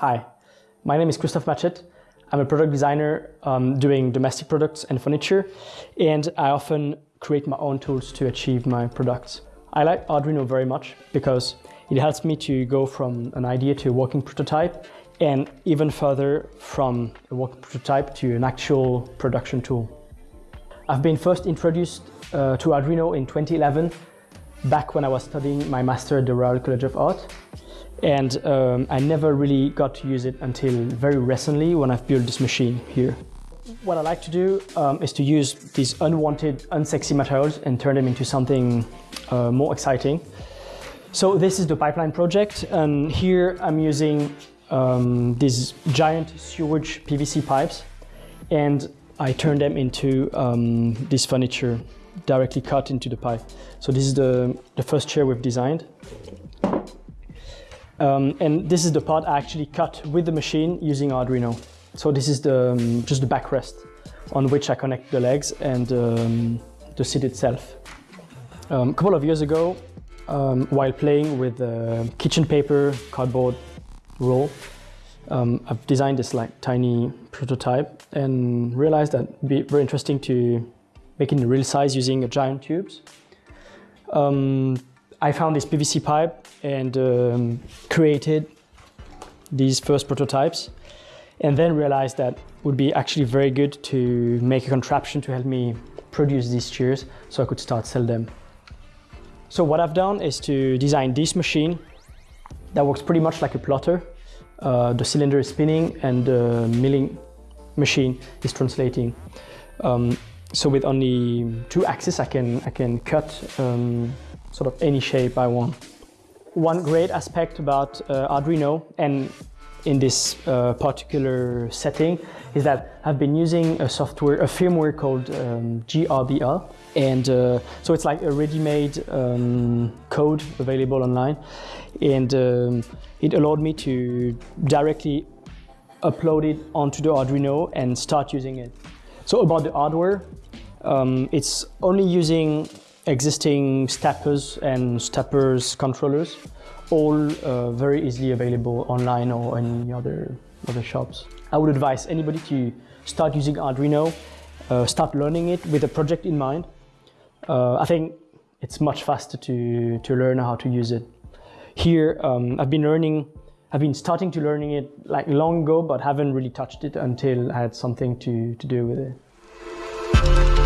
Hi, my name is Christophe Machet. I'm a product designer um, doing domestic products and furniture, and I often create my own tools to achieve my products. I like Arduino very much because it helps me to go from an idea to a working prototype and even further from a working prototype to an actual production tool. I've been first introduced uh, to Arduino in 2011, back when I was studying my master at the Royal College of Art. And um, I never really got to use it until very recently when I've built this machine here. What I like to do um, is to use these unwanted, unsexy materials and turn them into something uh, more exciting. So this is the pipeline project, and here I'm using um, these giant sewage PVC pipes, and I turn them into um, this furniture directly cut into the pipe. So this is the, the first chair we've designed. Um, and this is the part I actually cut with the machine using Arduino. So this is the, um, just the backrest on which I connect the legs and um, the seat itself. Um, a couple of years ago, um, while playing with uh, kitchen paper, cardboard roll, um, I've designed this like tiny prototype and realized that it'd be very interesting to make it in real size using a giant tubes. Um, I found this PVC pipe and um, created these first prototypes and then realized that it would be actually very good to make a contraption to help me produce these chairs so I could start sell them. So what I've done is to design this machine that works pretty much like a plotter. Uh, the cylinder is spinning and the milling machine is translating. Um, so with only two axes I can, I can cut um, sort of any shape I want. One great aspect about uh, Arduino and in this uh, particular setting is that I've been using a software, a firmware called um, GRBL. And uh, so it's like a ready-made um, code available online. And um, it allowed me to directly upload it onto the Arduino and start using it. So about the hardware, um, it's only using existing steppers and steppers controllers, all uh, very easily available online or any other, other shops. I would advise anybody to start using Arduino, uh, start learning it with a project in mind. Uh, I think it's much faster to, to learn how to use it. Here, um, I've been learning, I've been starting to learning it like long ago, but haven't really touched it until I had something to, to do with it.